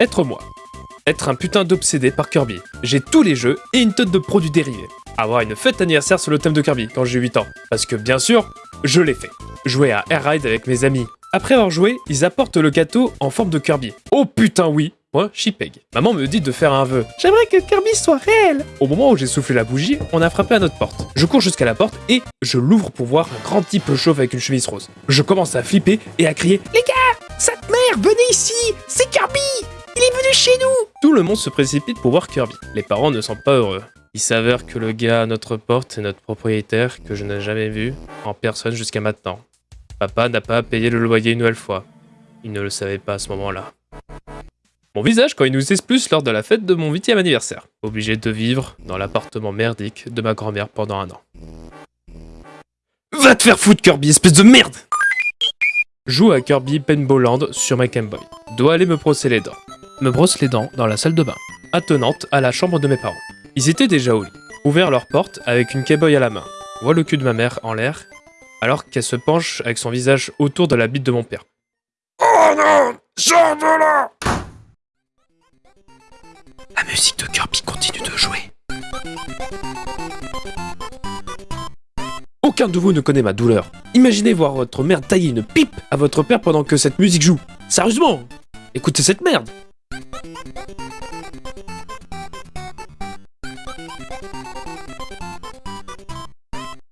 Être moi. Être un putain d'obsédé par Kirby. J'ai tous les jeux et une tonne de produits dérivés. Avoir une fête anniversaire sur le thème de Kirby quand j'ai 8 ans. Parce que bien sûr, je l'ai fait. Jouer à Air Ride avec mes amis. Après avoir joué, ils apportent le gâteau en forme de Kirby. Oh putain oui moi, Chipeg. Maman me dit de faire un vœu. J'aimerais que Kirby soit réel. Au moment où j'ai soufflé la bougie, on a frappé à notre porte. Je cours jusqu'à la porte et je l'ouvre pour voir un grand type chauve avec une chemise rose. Je commence à flipper et à crier Les gars, cette mère, venez ici chez nous Tout le monde se précipite pour voir Kirby. Les parents ne sont pas heureux. Il s'avère que le gars à notre porte est notre propriétaire que je n'ai jamais vu en personne jusqu'à maintenant. Papa n'a pas payé le loyer une nouvelle fois. Il ne le savait pas à ce moment-là. Mon visage quand il nous plus lors de la fête de mon 8 anniversaire. Obligé de vivre dans l'appartement merdique de ma grand-mère pendant un an. Va te faire foutre Kirby, espèce de merde Joue à Kirby Penbowland sur ma Game Boy. Dois aller me brosser les dents. Me brosse les dents dans la salle de bain. Attenante à la chambre de mes parents. Ils étaient déjà au lit. Ouvert leur porte avec une Boy à la main. Vois le cul de ma mère en l'air, alors qu'elle se penche avec son visage autour de la bite de mon père. Oh non Sors de là la musique de Kirby continue de jouer. Aucun de vous ne connaît ma douleur. Imaginez voir votre mère tailler une pipe à votre père pendant que cette musique joue. Sérieusement Écoutez cette merde you